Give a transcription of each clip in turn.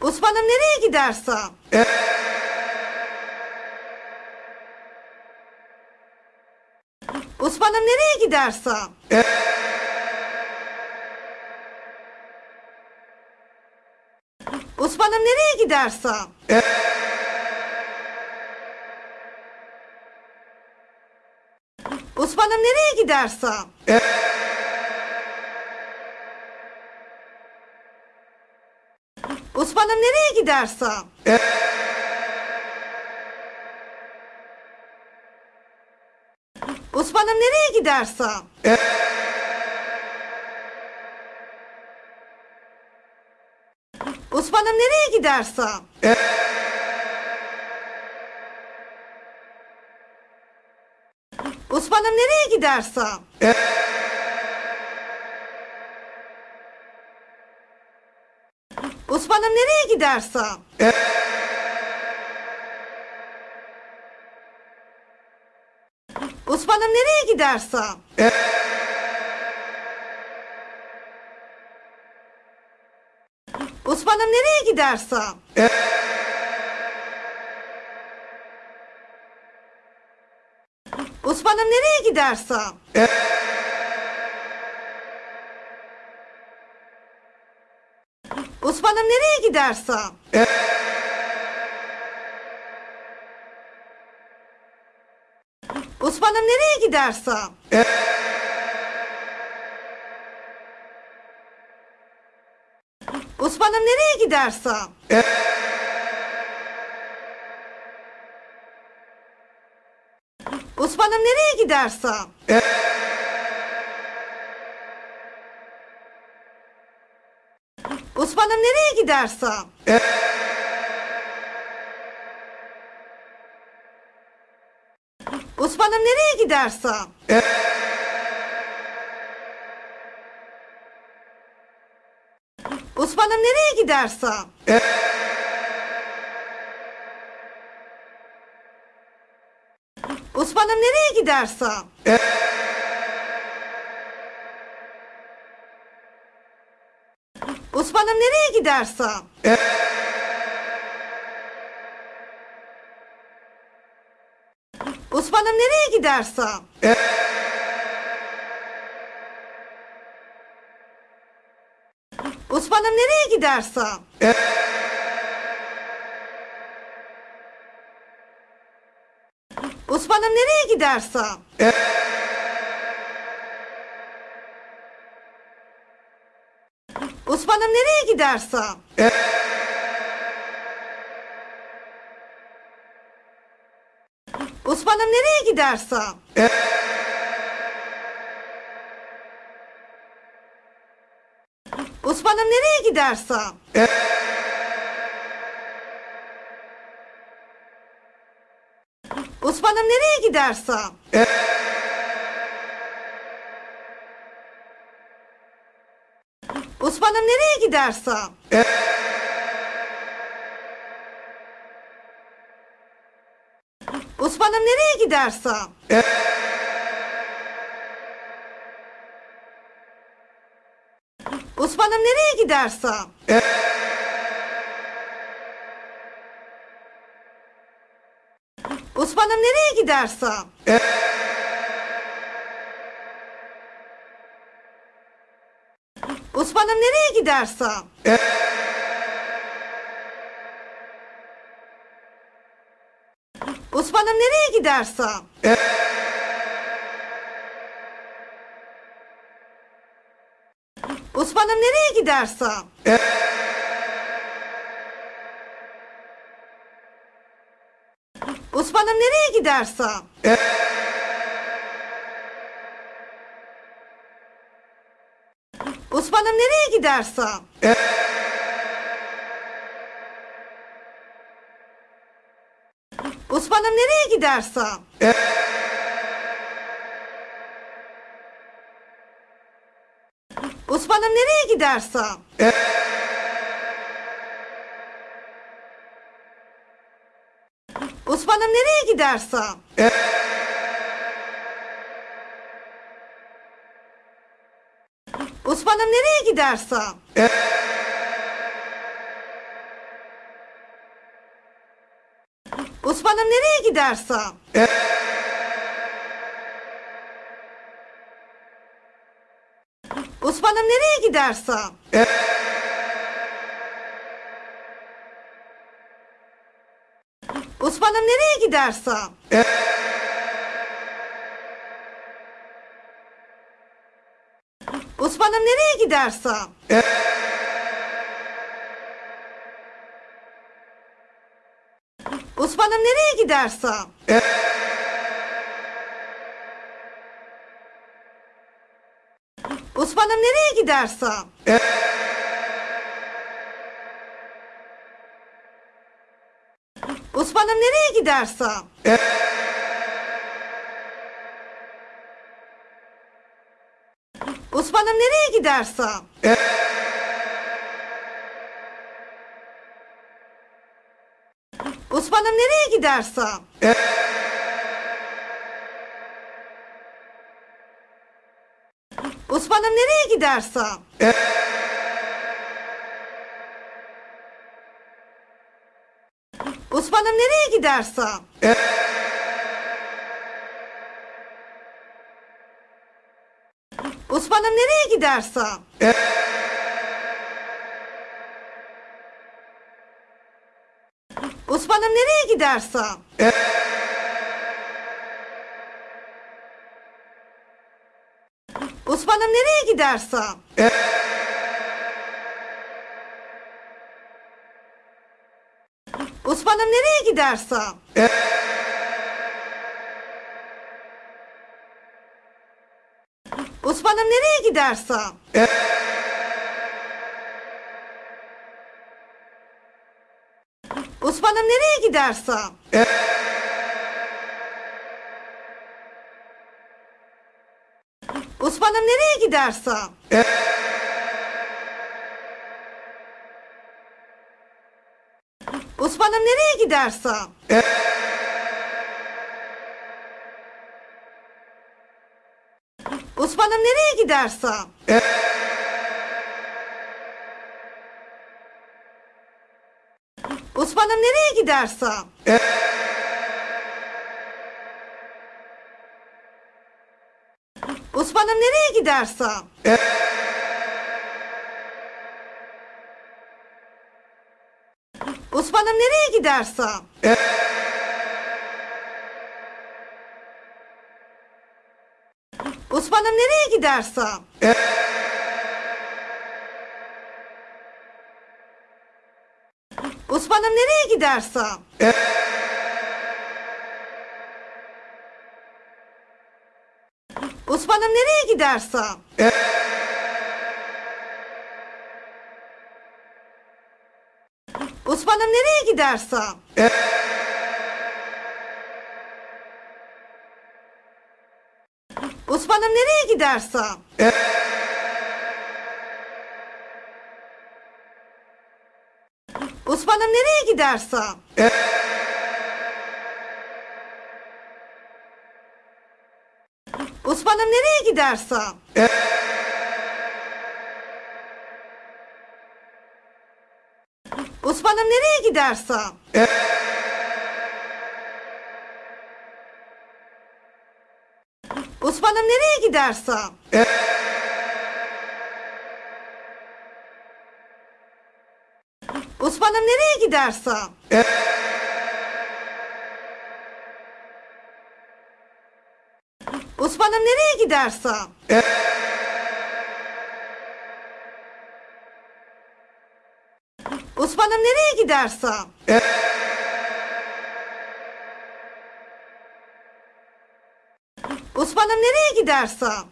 Osman'ım nereye gidersen? Osman'ım nereye gidersen? Osman'ım nereye gidersen? Osman'ım nereye gidersen? Osman'ım nereye gidersen? Osman'ım nereye gidersen? Osman'ım nereye gidersen? Osman'ım nereye gidersen? Osman'ım nereye gidersen? Osman'ım nereye gidersen? Osman'ım nereye gidersen? Osman'ım nereye gidersen? hanım nereye gidersin? E Osman'ım nereye gidersin? E Osman'ım nereye gidersin? E Osman'ım nereye gidersin? E Osman'ım nereye gidersen? Osman'ım nereye gidersen? Osman'ım nereye gidersen? Osman'ım nereye gidersen? Osman'ım nereye gidersin? E Osman'ım nereye gidersin? E Osman'ım nereye gidersin? E Osman'ım nereye gidersin? E Osman'ım nereye gidersen? Osman'ım nereye gidersen? Osman'ım nereye gidersen? Osman'ım nereye gidersen? Osman'ım nereye gidersen? Osman'ım nereye gidersen? Osman'ım nereye gidersen? Osman'ım nereye gidersen? Osman'ım nereye gidersen? Osman'ım nereye gidersen? Osman'ım nereye gidersen? Osman'ım nereye gidersen? Osman'ım nereye gidersen? Osman'ım nereye gidersen? Osman'ım nereye gidersen? Osman'ım nereye gidersen? hanım nereye gidersen. E Osman'ım nereye gidersen. E Osman'ım nereye gidersen. E Osman'ım nereye gidersen. E Osman'ım nereye gidersen? Osman'ım nereye gidersen? Osman'ım nereye gidersen? Osman'ım nereye gidersen? hanım nereye gidersin? E Osman'ım nereye gidersin? E Osman'ım nereye gidersin? E Osman'ım nereye gidersin? E Osman'ım nereye gidersen? Osman'ım nereye gidersen? Osman'ım nereye gidersen? Osman'ım nereye gidersen? Osman'ım nereye gidersen? Osman'ım nereye gidersen? Osman'ım nereye gidersen? Osman'ım nereye gidersen? Osman'ım nereye gidersen? Osman'ım nereye gidersen? Osman'ım nereye gidersen? Osman'ım nereye gidersen? Osman'ım nereye gidersen? Osman'ım nereye gidersen? Osman'ım nereye gidersen? Osman'ım nereye gidersen? Osman'ım nereye gidersen? Osman'ım nereye gidersen? Osman'ım nereye gidersen? Osman'ım nereye gidersen? Osman'ım nereye gidersen? Osman'ım nereye gidersen? Osman'ım nereye gidersen? Osman'ım nereye gidersen? Osman'ım nereye gidersen?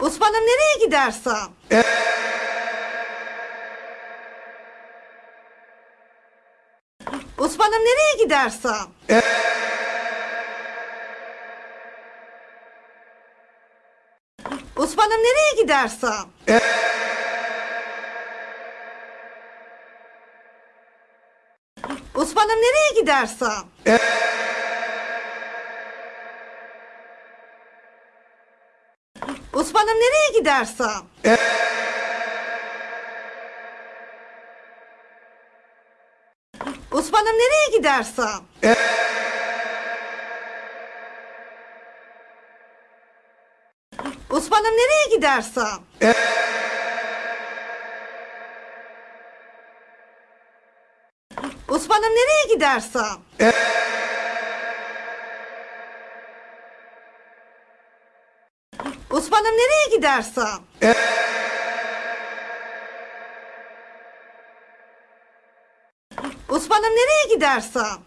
Osman'ım nereye gidersen? Osman'ım nereye gidersen? Osman'ım nereye gidersen? Osman'ım nereye gidersen? Osman'ım nereye gidersen? Osman'ım nereye gidersen? Osman'ım nereye gidersen? Osman'ım nereye gidersen? Osman'ım nereye gidersen? Osman'ım nereye gidersen?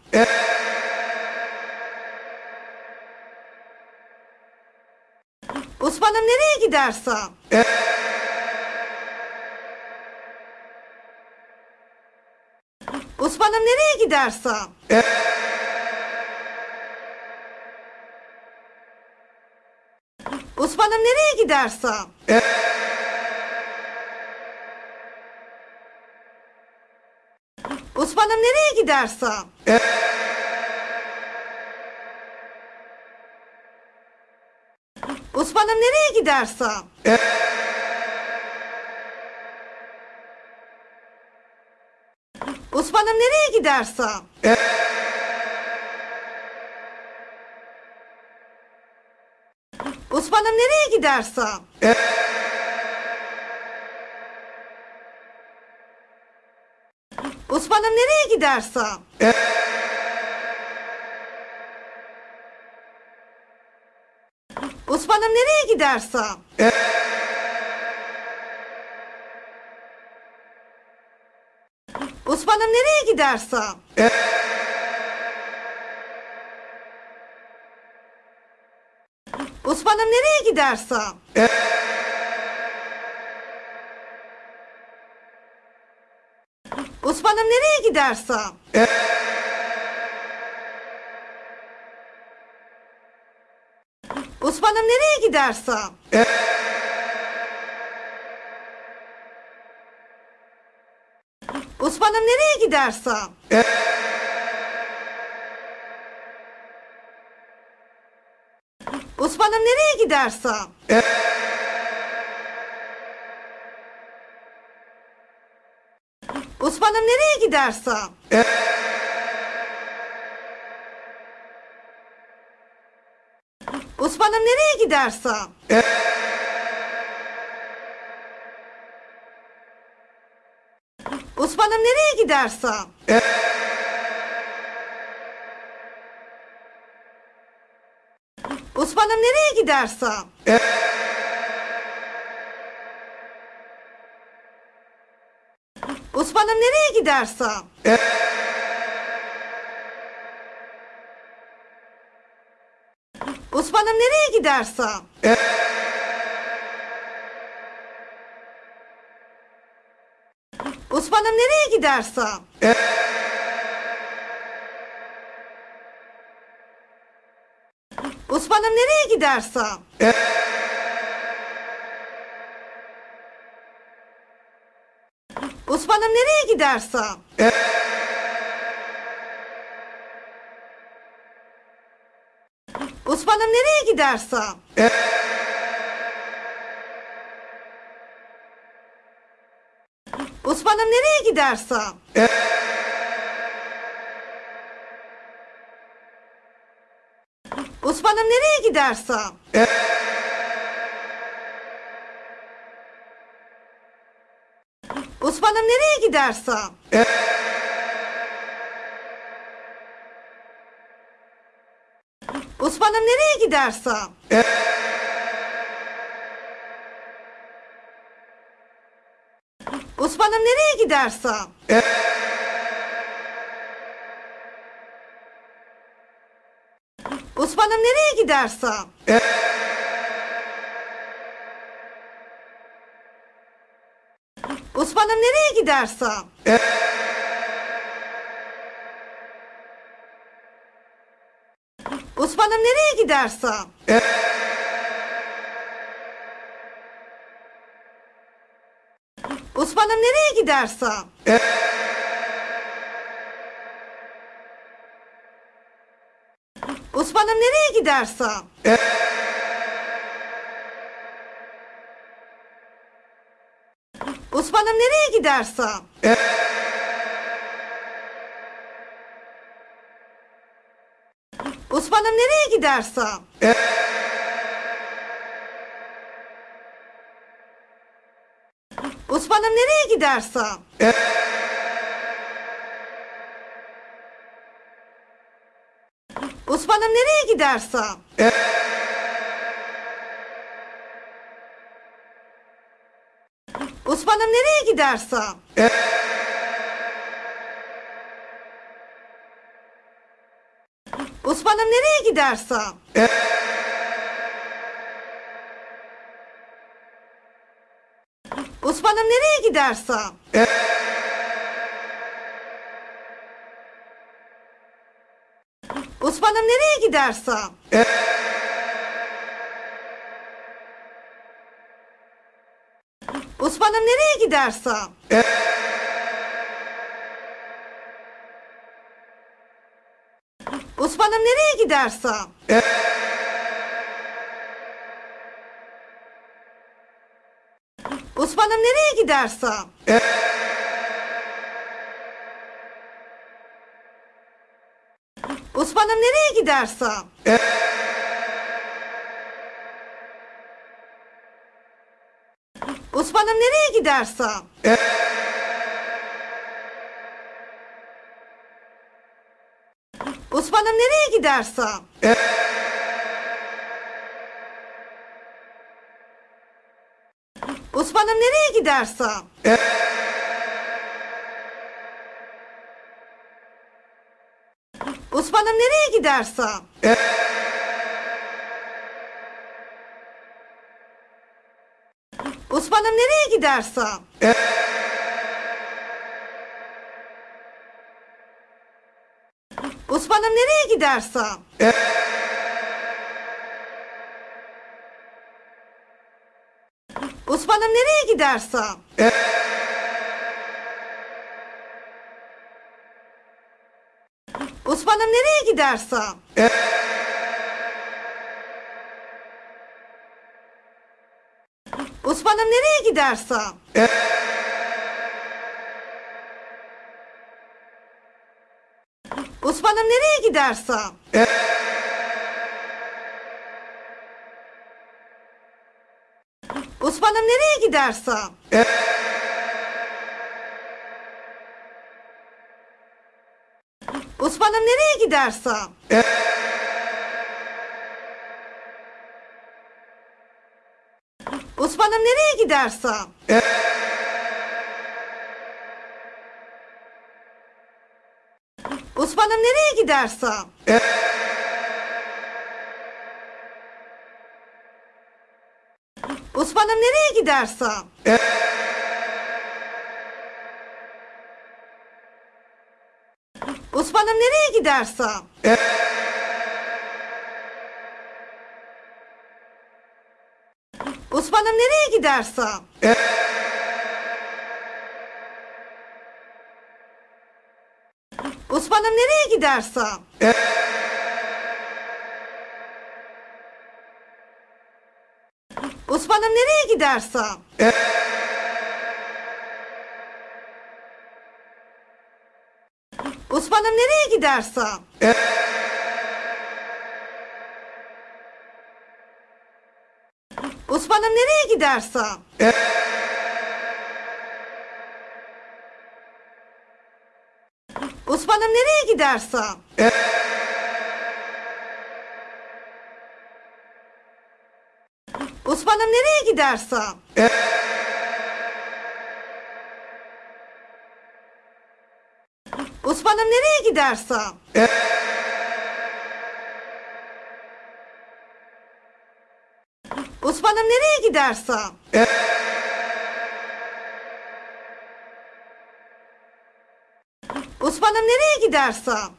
Osman'ım nereye gidersen? Osman'ım nereye gidersen? Osman'ım nereye gidersen? Osman'ım nereye gidersen? Osman'ım nereye gidersen? Osman'ım nereye gidersen? Osman'ım nereye gidersen? Osman'ım nereye gidersen? Osman'ım nereye gidersen? Osman'ım nereye gidersen? Osman'ım nereye gidersen? Osman'ım nereye gidersen? Osman'ım nereye gidersen? Osman'ım nereye gidersen? Osman'ım nereye gidersen? Osman'ım nereye gidersen? Osman'ım nereye gidersen? Osman'ım nereye gidersen? Osman'ım nereye gidersen? Osman'ım nereye gidersen? Osman'ım nereye gidersen? Osman'ım nereye gidersen? Osman'ım nereye gidersen? Osman'ım nereye gidersen? Osman'ım nereye gidersen? Osman'ım nereye gidersen? Osman'ım nereye gidersen? Osman'ım nereye gidersen? Osman'ım nereye gidersen? Osman'ım nereye gidersen? Osman'ım nereye gidersen? Osman'ım nereye gidersen? Osman'ım nereye gidersen? bana nereye gidersen. E Osman'ım nereye gidersen. E Osman'ım nereye gidersen. E Osman'ım nereye gidersen. E Osman'ım nereye gidersen? Osman'ım nereye gidersen? Osman'ım nereye gidersen? Osman'ım nereye gidersen? Osman'ım nereye gidersen? Osman'ım nereye gidersen? Osman'ım nereye gidersen? Osman'ım nereye gidersen? Osman'ım nereye gidersen? Osman'ım nereye gidersen? Osman'ım nereye gidersen? Osman'ım nereye gidersen? Osman'ım nereye gidersen? Osman'ım nereye gidersen? Osman'ım nereye gidersen? Osman'ım nereye gidersen? Osman'ım nereye gidersen? Osman'ım nereye gidersen? Osman'ım nereye gidersen? Osman'ım nereye gidersen? Osman'ım nereye gidersen? Osman'ım nereye gidersen? Osman'ım nereye gidersen? Osman'ım nereye gidersen? Osman'ım nereye gidersen? Osman'ım nereye gidersen? Osman'ım nereye gidersen? Osman'ım nereye gidersen? Osman'ım nereye gidersen? Osman'ım nereye gidersen? Osman'ım nereye gidersen? Osman'ım nereye gidersen? Osman'ım nereye gidersen? Osman'ım nereye gidersen? Osman'ım nereye gidersen? Osman'ım nereye gidersen?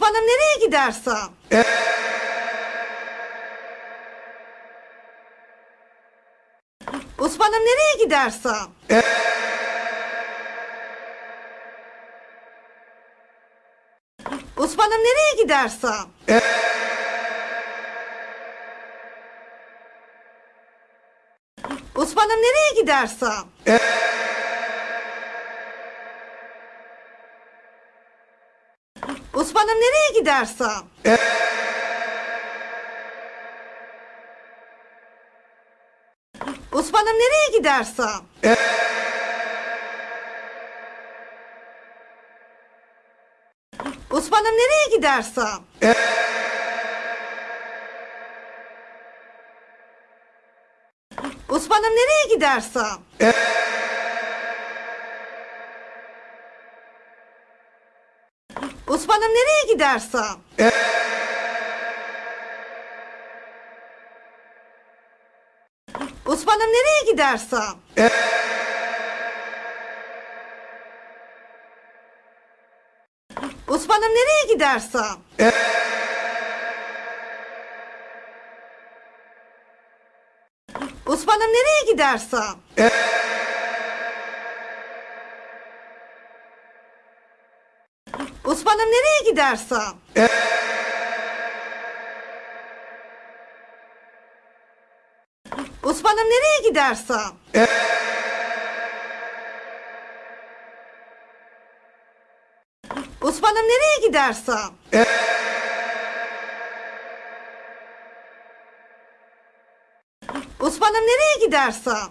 Osman'ım nereye gidersen? Osman'ım nereye gidersen? Osman'ım nereye gidersen? Osman'ım nereye gidersen? Osman'ım nereye gidersen? Osman'ım nereye gidersen? Osman'ım nereye gidersen? Osman'ım nereye gidersen? Osman'ım nereye gidersen? Osman'ım nereye gidersen? Osman'ım nereye gidersen? Osman'ım nereye gidersen? Osman'ım nereye gidersen? Osman'ım nereye gidersen? Osman'ım nereye gidersen? Osman'ım nereye gidersen?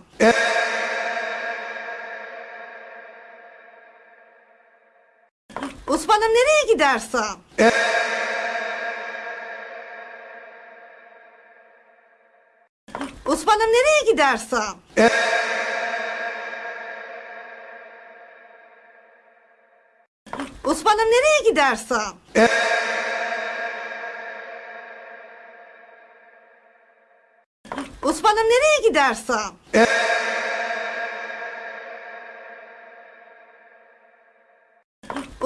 Osman'ım nereye gidersen? Osman'ım nereye gidersen? Osman'ım nereye gidersen? Osman'ım nereye gidersen?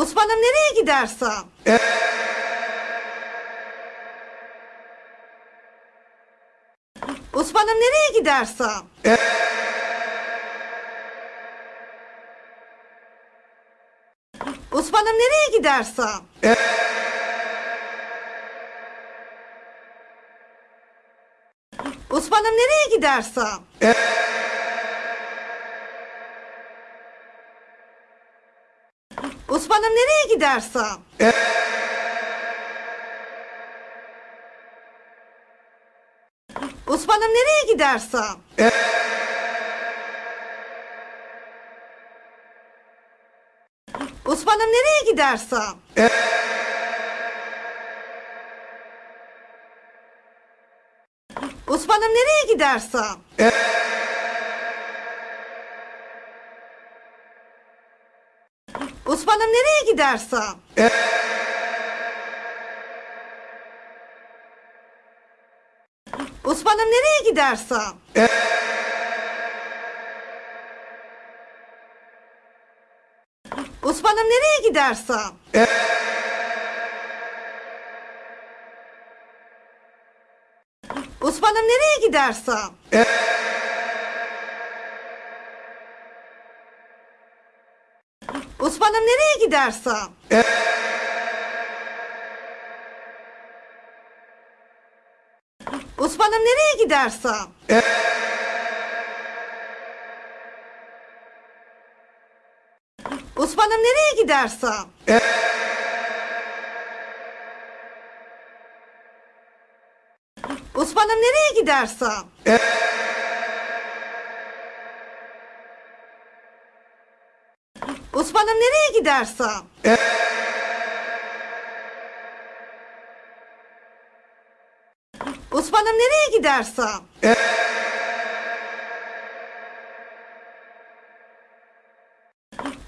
Osman'ım nereye gidersen? Osman'ım nereye gidersen? Osman'ım nereye gidersen? Osman'ım nereye gidersen? Osman'ım nereye gidersen? Osman'ım nereye gidersen? Osman'ım nereye gidersen? Osman'ım nereye gidersen? Osman'ım nereye gidersen? Osman'ım nereye gidersen? Osman'ım nereye gidersen? Osman'ım nereye gidersen? Osman'ım nereye gidersen? Osman'ım nereye gidersen? Osman'ım nereye gidersen? Osman'ım nereye gidersen? Osman'ım nereye gidersen? Osman'ım nereye gidersen?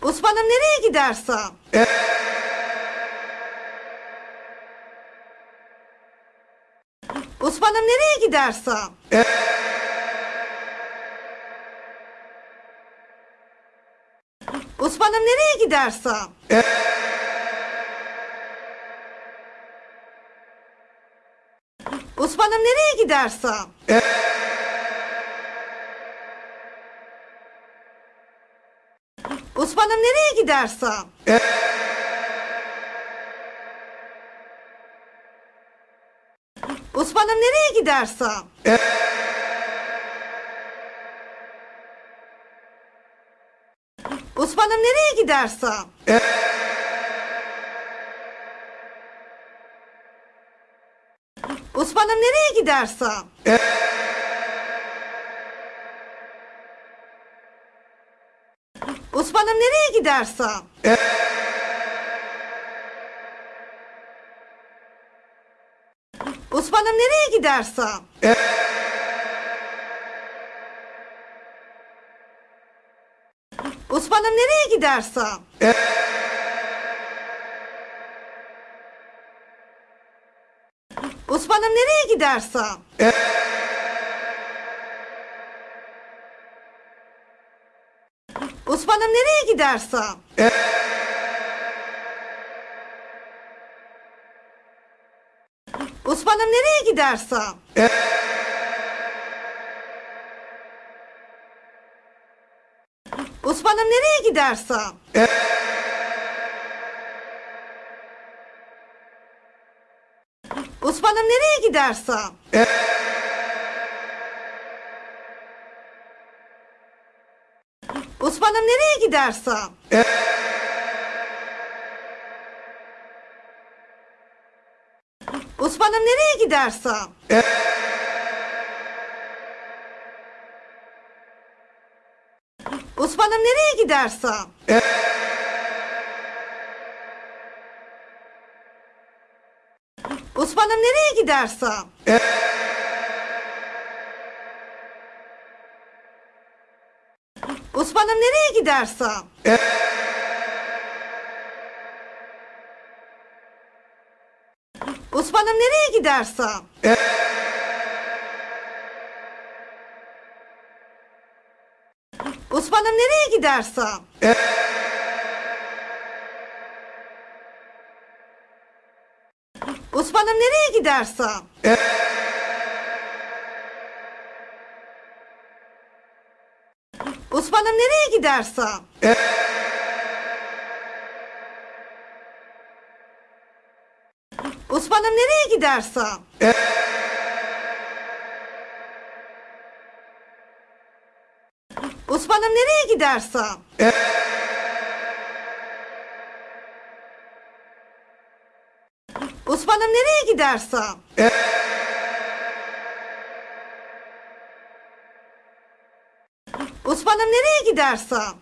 Osman'ım nereye gidersen? Osman'ım nereye gidersen? Osman'ım nereye gidersen? Osman'ım nereye gidersen? Osman'ım nereye gidersen? Osman'ım nereye gidersen? Osman'ım nereye gidersen? E Osman'ım nereye gidersen? E Osman'ım nereye gidersen? E Osman'ım nereye gidersen? E Osman'ım nereye gidersen? Osman'ım nereye gidersen? Osman'ım nereye gidersen? Osman'ım nereye gidersen? Osman'ım nereye gidersen? Osman'ım nereye gidersen? Osman'ım nereye gidersen? Osman'ım nereye gidersen? Osman'ım nereye gidersen? Osman'ım nereye gidersen? Osman'ım nereye gidersen? Osman'ım nereye gidersen? Osman'ım nereye gidersen? Osman'ım nereye gidersen? Osman'ım nereye gidersen? Osman'ım nereye gidersen? Osman'ım nereye gidersen? Osman'ım nereye gidersen? Osman'ım nereye gidersen?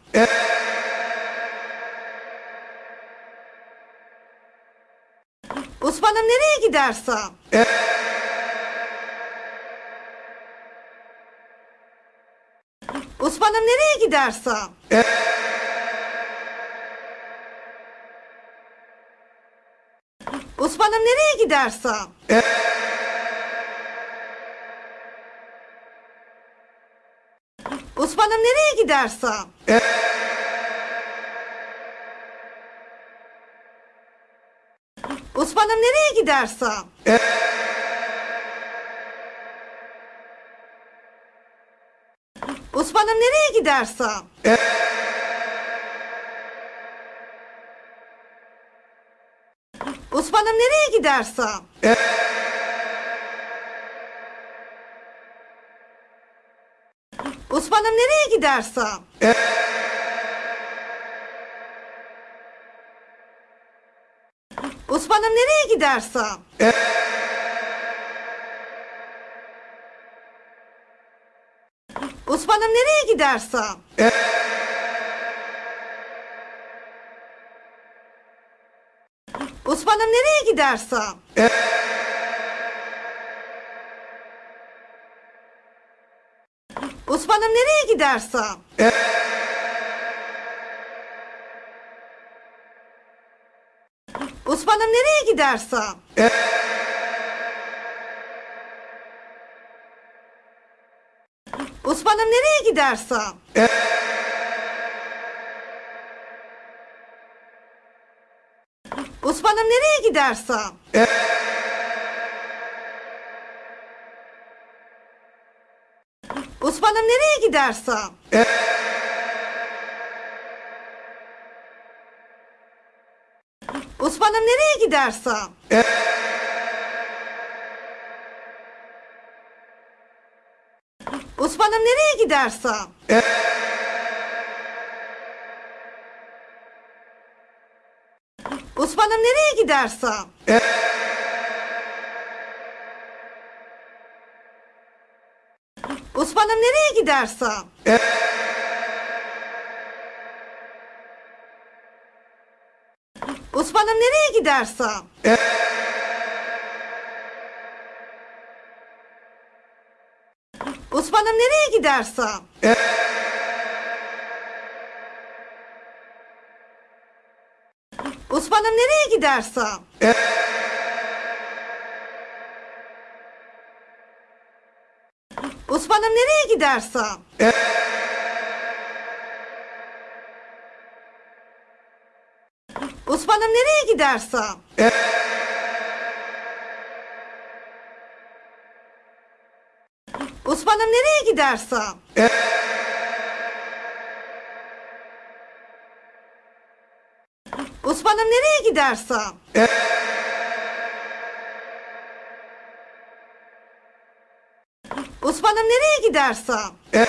Osman'ım nereye gidersen? Osman'ım nereye gidersen? Osman'ım nereye gidersen? Osman'ım nereye gidersen? Osman'ım nereye gidersen? Osman'ım nereye gidersen? Osman'ım nereye gidersen? Osman'ım nereye gidersen? Osman'ım nereye gidersen? Osman'ım nereye gidersen? Osman'ım nereye gidersen? Osman'ım nereye gidersen? Osman'ım nereye gidersen? Osman'ım nereye gidersen? Osman'ım nereye gidersen? Osman'ım nereye gidersen? Osman'ım nereye gidersen? Osman'ım nereye gidersen. E Osman'ım nereye gidersen. E Osman'ım nereye gidersen. E Osman'ım nereye gidersen. E- Osman'ım nereye gidersen? Osman'ım nereye gidersen? Osman'ım nereye gidersen? Osman'ım nereye gidersen? hanım nereye gidersin? E Osman'ım nereye gidersin? E Osman'ım nereye gidersin? E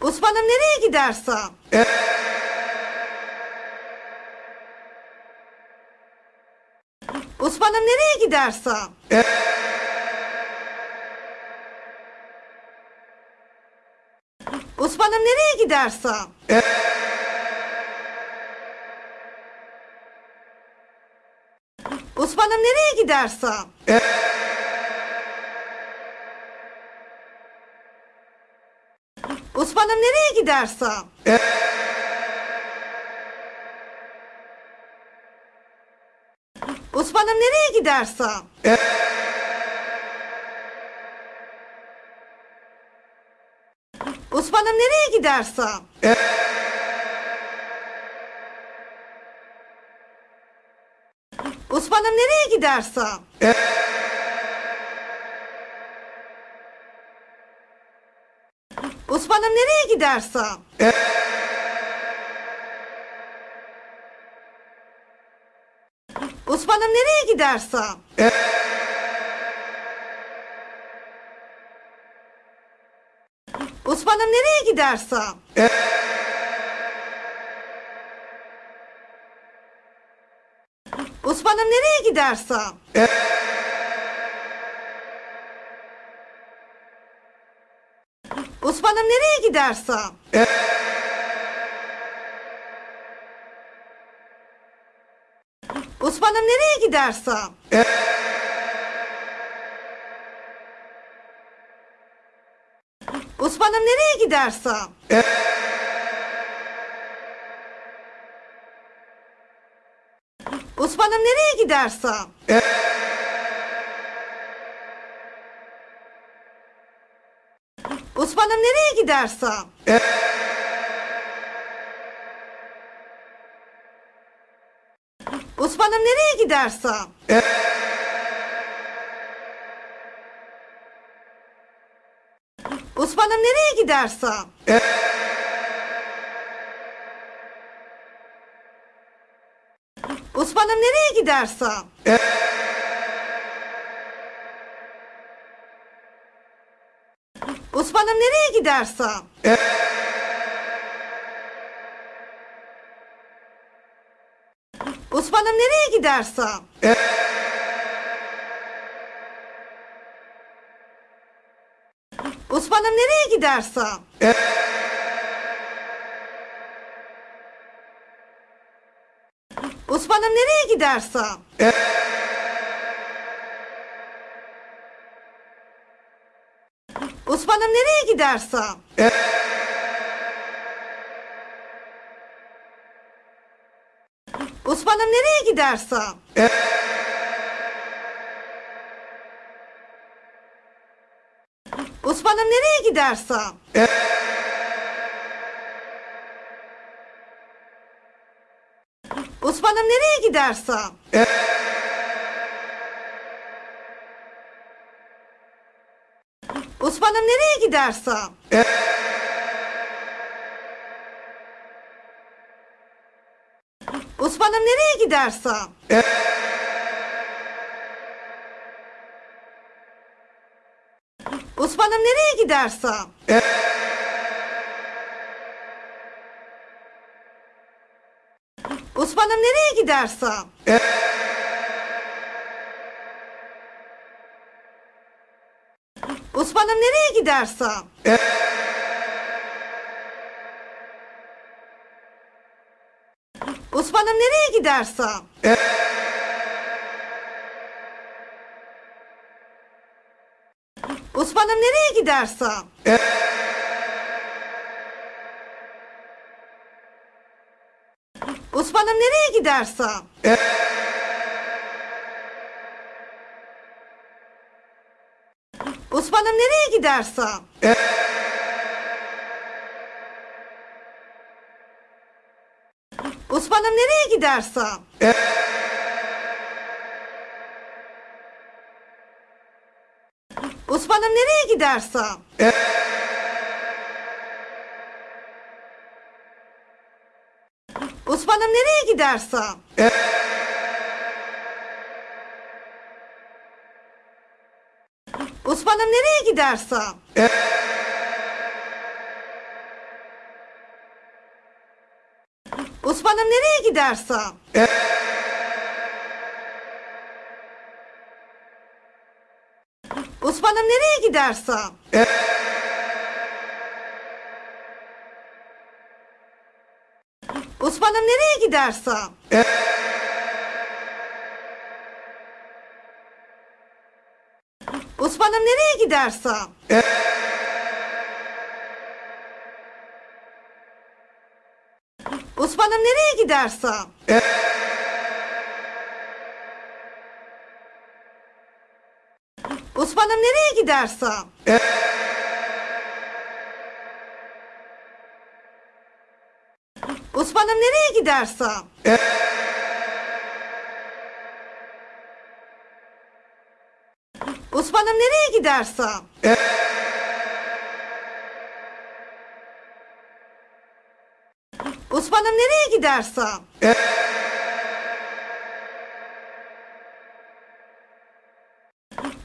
Osman'ım nereye gidersin? E Osman'ım nereye gidersen? Osman'ım nereye gidersen? Osman'ım nereye gidersen? Osman'ım nereye gidersen? Osman'ım nereye gidersen? Osman'ım nereye gidersen? Osman'ım nereye gidersen? Osman'ım nereye gidersen? Osman'ım nereye gidersen? Osman'ım nereye gidersen? Osman'ım nereye gidersen? Osman'ım nereye gidersen? Osman'ım nereye gidersen? Osman'ım nereye gidersen? Osman'ım nereye gidersen? Osman'ım nereye gidersen? Osman'ım nereye gidersen? Osman'ım nereye gidersen? Osman'ım nereye gidersen? Osman'ım nereye gidersen? Osman'ım nereye gidersen? Osman'ım nereye gidersen? Osman'ım nereye gidersen? Osman'ım nereye gidersen? Osman'ım nereye gidersen? Osman'ım nereye gidersen? Osman'ım nereye gidersen? Osman'ım nereye gidersen? Canım nereye gidersen. E Osman'ım nereye gidersen. E Osman'ım nereye gidersen. E Osman'ım nereye gidersen. E hanım nereye gidersin? E Osman'ım nereye gidersin? E Osman'ım nereye gidersin? E Osman'ım nereye gidersin? E Osman'ım nereye gidersen? Osman'ım nereye gidersen? Osman'ım nereye gidersen? Osman'ım nereye gidersen? Osman'ım nereye gidersen? Osman'ım nereye gidersen? Osman'ım nereye gidersen? Osman'ım nereye gidersen? Osman'ım nereye gidersen? Osman'ım nereye gidersen? Osman'ım nereye gidersen? Osman'ım nereye gidersen? Osman'ım nereye gidersen?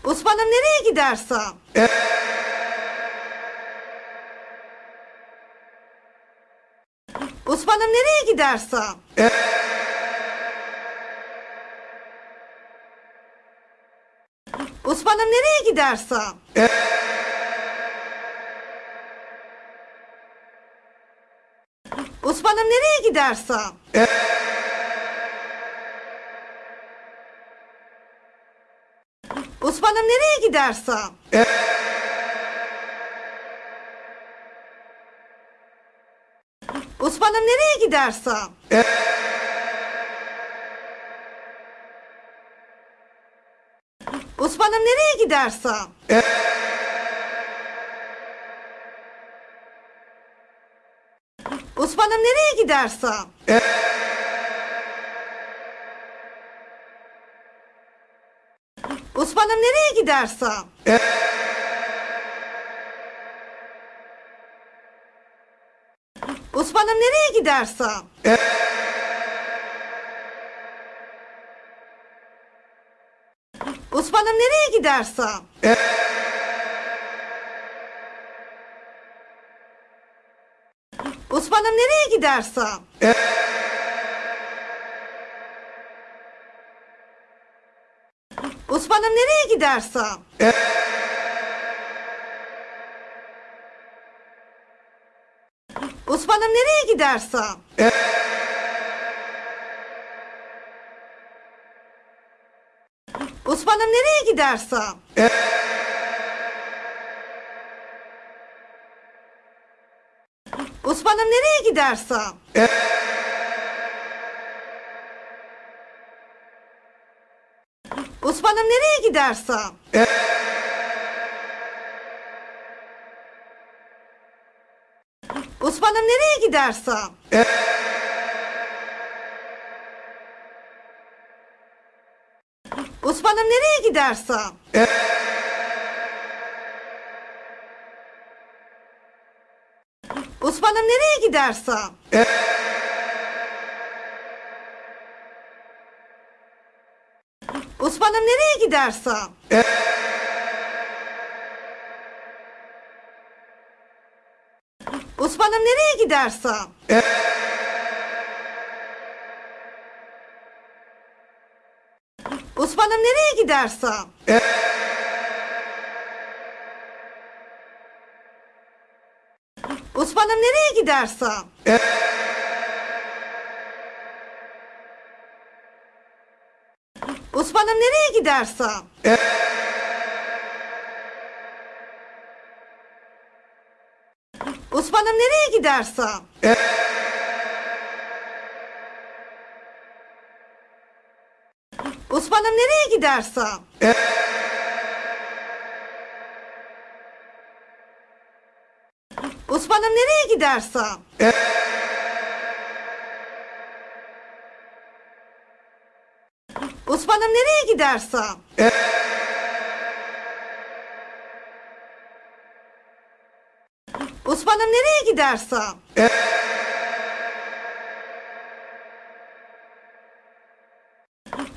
Osman'ım nereye gidersen? Osman'ım nereye gidersen? Osman'ım nereye gidersen? Osman'ım nereye gidersen? Osman'ım nereye gidersen? Osman'ım nereye gidersen? Osman'ım nereye gidersen? Osman'ım nereye gidersen? Osman'ım nereye gidersen? Osman'ım nereye gidersen? Osman'ım nereye gidersen? Osman'ım nereye gidersen? Osman'ım nereye gidersen? Osman'ım nereye gidersen? Osman'ım nereye gidersen? Osman'ım nereye gidersen? Osman'ım nereye gidersen? Osman'ım nereye gidersen? Osman'ım nereye gidersen? Osman'ım nereye gidersen? Osman'ım nereye gidersen? Osman'ım nereye gidersen? Osman'ım nereye gidersen? Osman'ım nereye gidersen? Osman'ım nereye gidersen? Osman'ım nereye gidersen? Osman'ım nereye gidersen? Osman'ım nereye gidersen? Osman'ım nereye gidersen? Osman'ım nereye gidersen?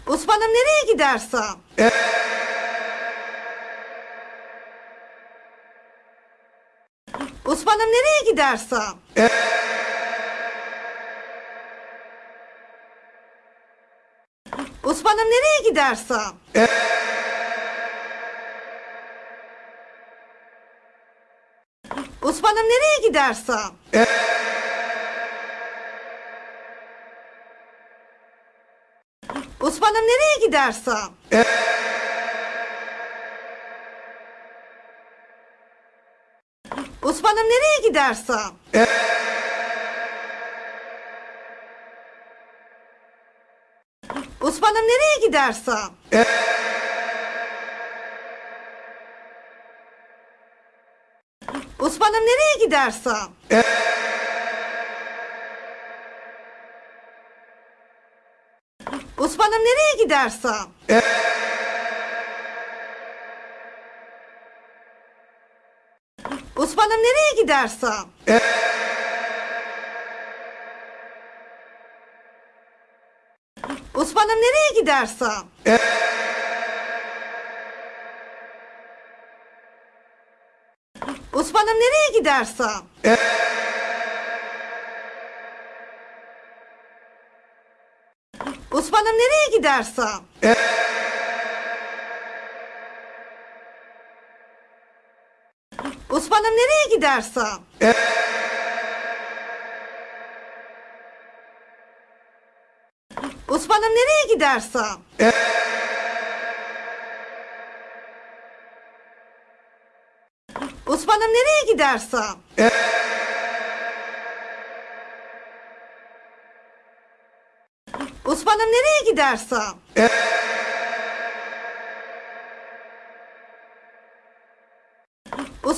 Osman'ım nereye gidersen? Osman'ım nereye gidersen? Osman'ım nereye gidersen? Osman'ım nereye gidersen? Osman'ım nereye gidersen? Osman'ım nereye gidersen? Osman'ım nereye gidersen? Osman'ım nereye gidersen? Osman'ım nereye gidersen? Osman'ım nereye gidersen? Osman'ım nereye gidersen? Osman'ım nereye gidersen? Osman'ım nereye gidersen? Osman'ım nereye gidersen? Osman'ım nereye gidersen? Osman'ım nereye gidersen? Osman'ım nereye gidersen?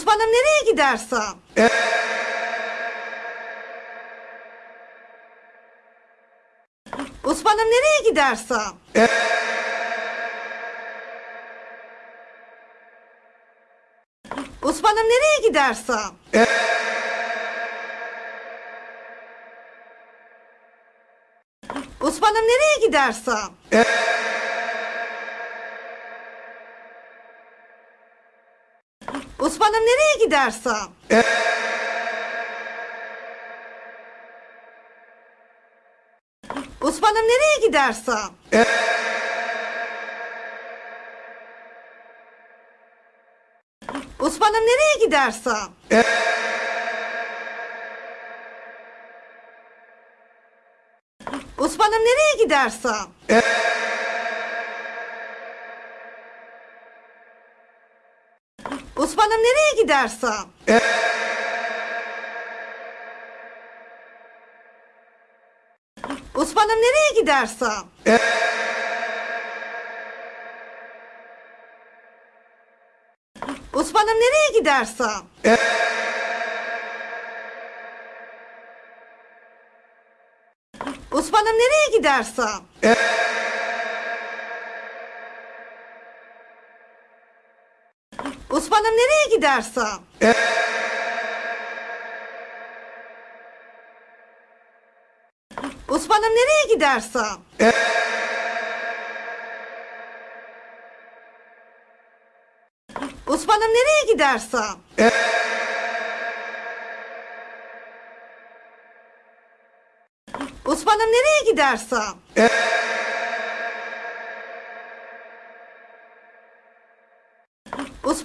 Osman'ım nereye gidersen? Osman'ım nereye gidersen? Osman'ım nereye gidersen? Osman'ım nereye gidersen? Osman'ım nereye gidersen? Osman'ım nereye gidersen? Osman'ım nereye gidersen? Osman'ım nereye gidersen? Osman'ım nereye gidersen? Osman'ım nereye gidersen? Osman'ım nereye gidersen? Osman'ım nereye gidersen? Osman'ım nereye gidersen? Osman'ım nereye gidersen? Osman'ım nereye gidersen? Osman'ım nereye gidersen?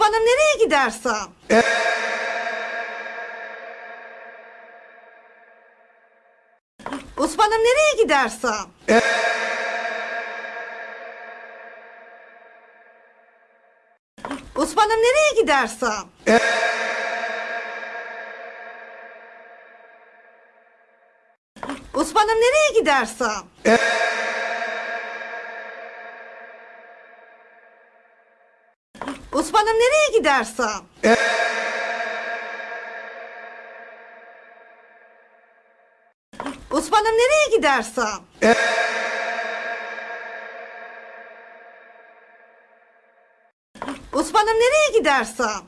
hanım nereye gidersen? E Osman'ım nereye gidersen? E Osman'ım nereye gidersen? E Osman'ım nereye gidersen? E Osman'ım nereye gidersen? Osman'ım nereye gidersen? Osman'ım nereye gidersen?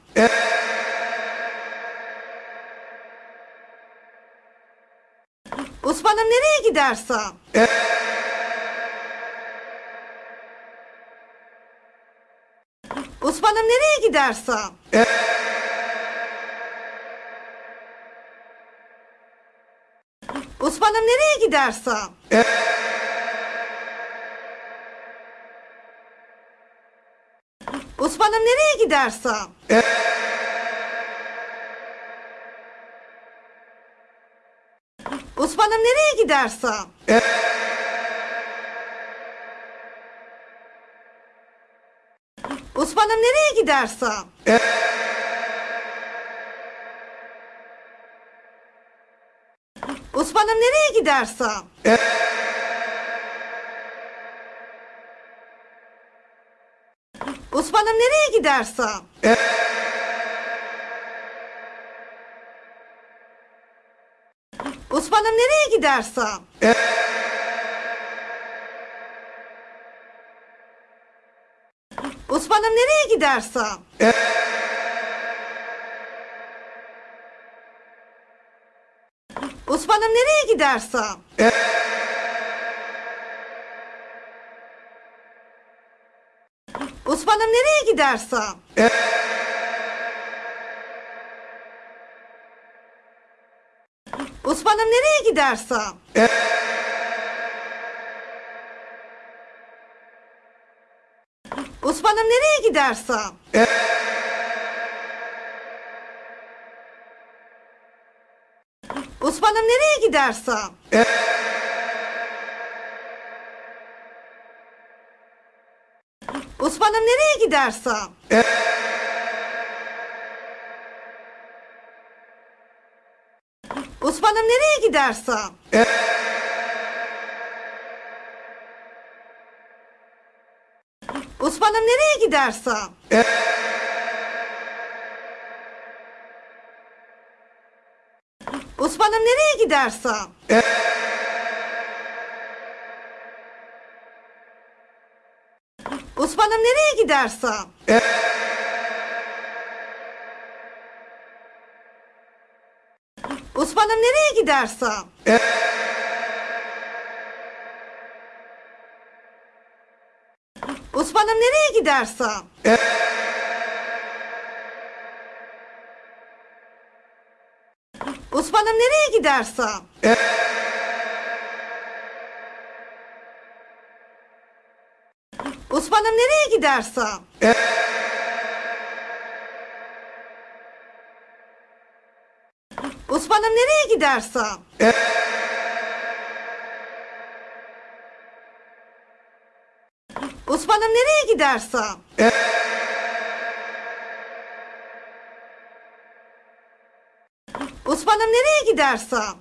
Osman'ım nereye gidersen? Osman'ım nereye gidersen? Osman'ım nereye gidersen? Osman'ım nereye gidersen? Osman'ım nereye gidersen? Osman'ım nereye gidersen? Osman'ım nereye gidersen? Osman'ım nereye gidersen? Osman'ım nereye gidersen? Osman'ım nereye gidersen? Osman'ım nereye gidersen? Osman'ım nereye gidersen? Osman'ım nereye gidersen? Osman'ım nereye gidersen? Osman'ım nereye gidersen? Osman'ım nereye gidersen? Osman'ım nereye gidersen? Osman'ım nereye gidersen? Osman'ım nereye gidersen? Osman'ım nereye gidersen? Osman'ım nereye gidersen? Osman'ım nereye gidersen? Osman'ım nereye gidersen? Osman'ım nereye gidersen? Osman'ım nereye gidersen? Osman'ım nereye gidersen? Osman'ım nereye gidersen?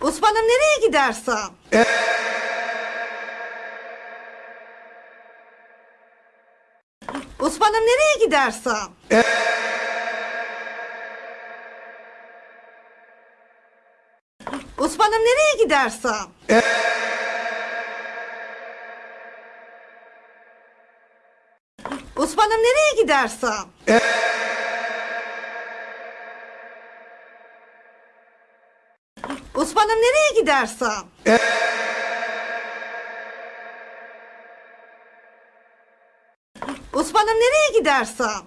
Osman'ım nereye gidersen? Osman'ım nereye gidersen? Osman'ım nereye gidersen? Osman'ım nereye gidersen? Osman'ım nereye gidersen? Osman'ım nereye gidersen?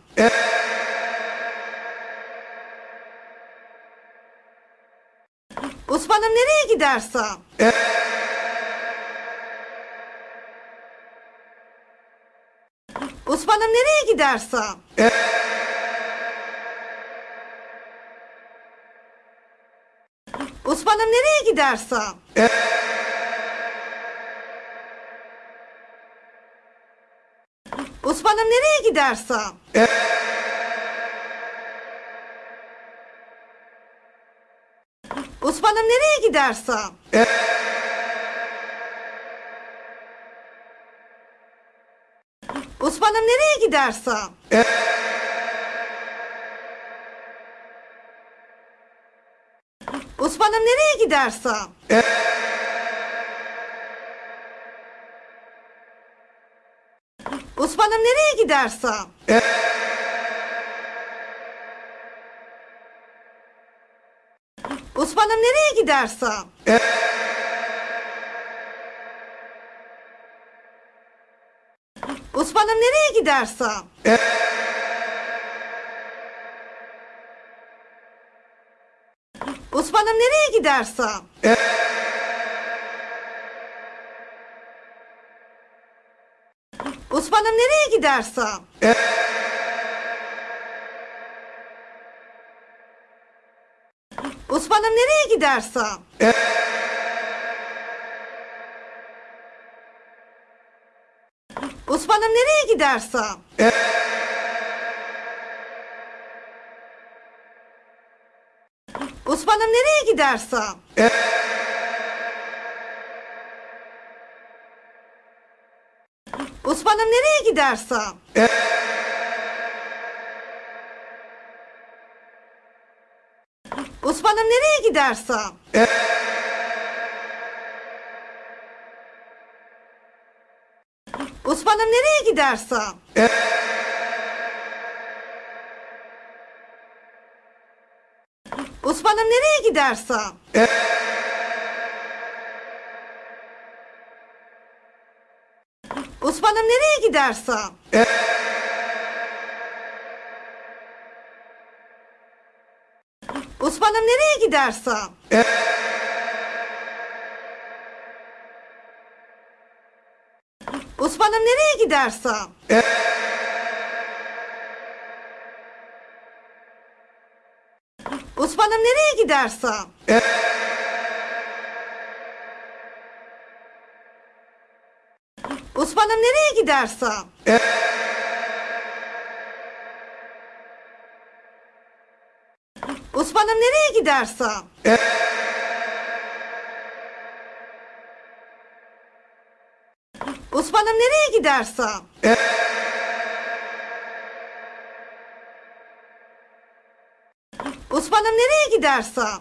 Osman'ım nereye gidersen? E Osman'ım nereye gidersen? E Osman'ım nereye gidersen? E Osman'ım nereye gidersen? Osman'ım nereye gidersen? Osman'ım nereye gidersen? Osman'ım nereye gidersen? Osman'ım nereye gidersen? Osman'ım nereye gidersen? Osman'ım nereye gidersen? Osman'ım nereye gidersen? Osman'ım nereye gidersen? hanım nereye gidersin? E Osman'ım nereye gidersin? E Osman'ım nereye gidersin? E Osman'ım nereye gidersin? E Osman'ım nereye gidersen? Osman'ım nereye gidersen? Osman'ım nereye gidersen? Osman'ım nereye gidersen? Osman'ım nereye gidersen? Osman'ım nereye gidersen? Osman'ım nereye gidersen? Osman'ım nereye gidersen? Osman'ım nereye gidersen? Osman'ım nereye gidersen? Osman'ım nereye gidersen?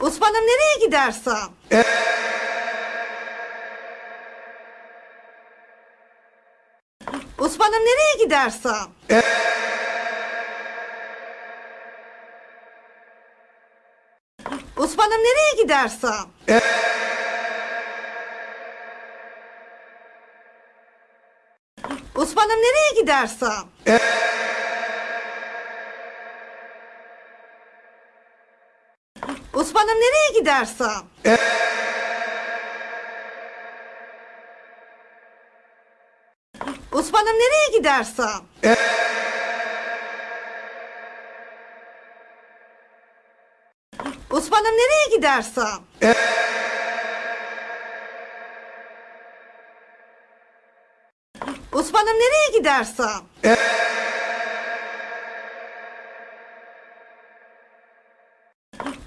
Osman'ım nereye gidersen? Osman'ım nereye gidersen? Osman'ım nereye gidersen? Osman'ım nereye gidersen? Osman'ım nereye gidersen? Osman'ım nereye gidersen? Osman'ım nereye gidersen? Osman'ım nereye gidersen?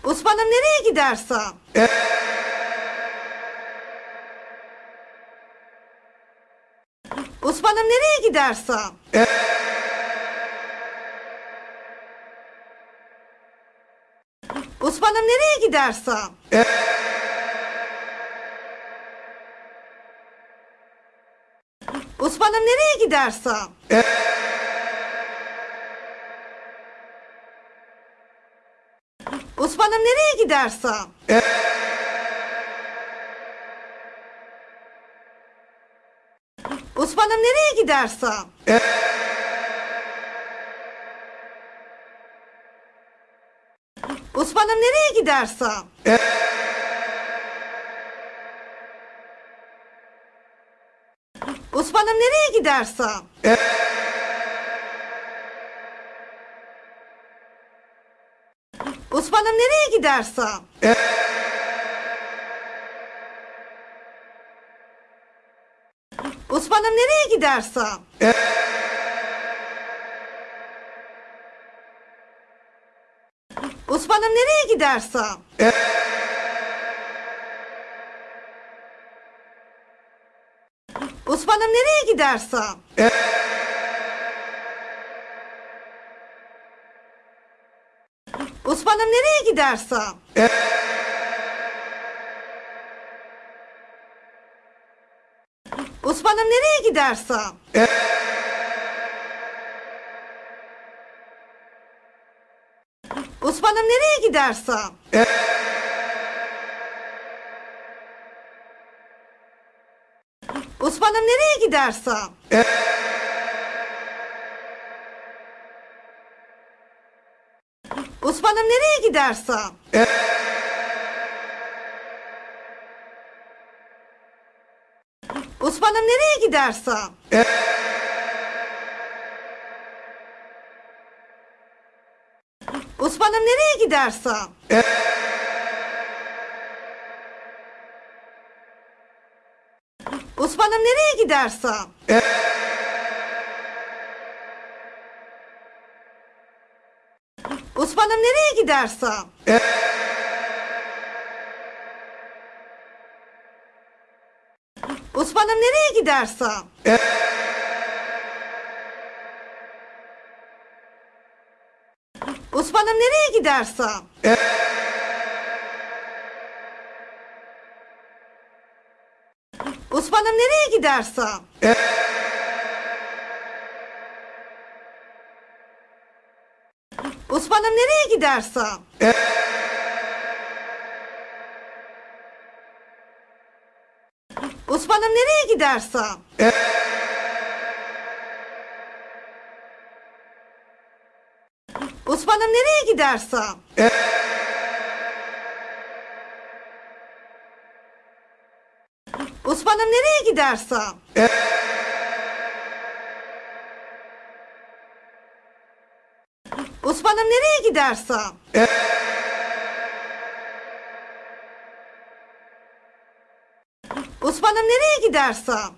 Osman'ım nereye gidersen? Osman'ım nereye gidersen? Osman'ım nereye gidersen? Osman'ım nereye gidersen? Osman'ım nereye gidersen? hanım nereye gidersen. E Osman'ım nereye gidersen. E Osman'ım nereye gidersen. E Osman'ım nereye gidersen. E Osman'ım nereye gidersen? Osman'ım nereye gidersen? Osman'ım nereye gidersen? Osman'ım nereye gidersen? hanım nereye gidersin? E Osman'ım nereye gidersin? E Osman'ım nereye gidersin? E Osman'ım nereye gidersin? E Osman'ım nereye gidersen? Osman'ım nereye gidersen? Osman'ım nereye gidersen? Osman'ım nereye gidersen? Osman'ım nereye gidersen? Osman'ım nereye gidersen? Osman'ım nereye gidersen? Osman'ım nereye gidersen? Osman'ım nereye gidersen? Osman'ım nereye gidersen? Osman'ım nereye gidersen? Osman'ım nereye gidersen? Osman'ım nereye gidersen?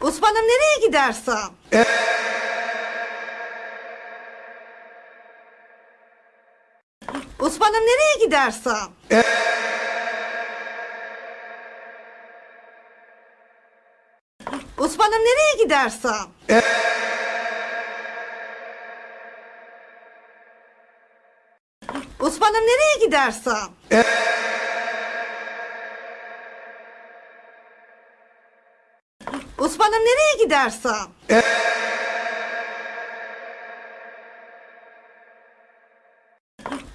Osman'ım nereye gidersen? Osman'ım nereye gidersen? Osman'ım nereye gidersen? Osman'ım nereye gidersen? Osman'ım nereye gidersen?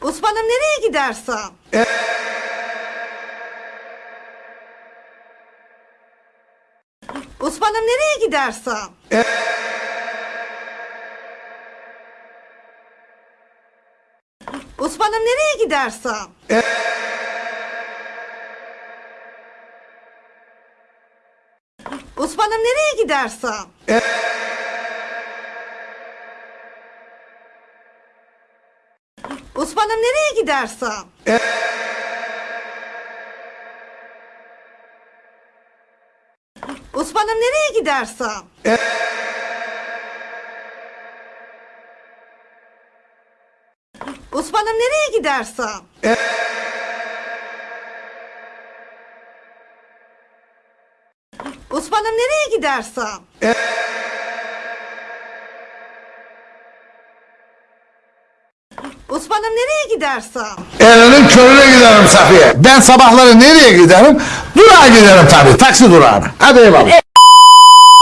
Osman'ım nereye gidersen? Osman'ım nereye gidersen? Osman'ım nereye gidersen? Osman'ım nereye gidersen? Osman'ım nereye gidersen? Osman'ım nereye gidersen? Osman'ım nereye gidersen? Osman'ım nereye gidersen? Osman'ım nereye gidersen? Elinin körüne giderim Safiye. Ben sabahları nereye giderim? Durağa giderim tabii, taksi durağına. Hadi eyvallah.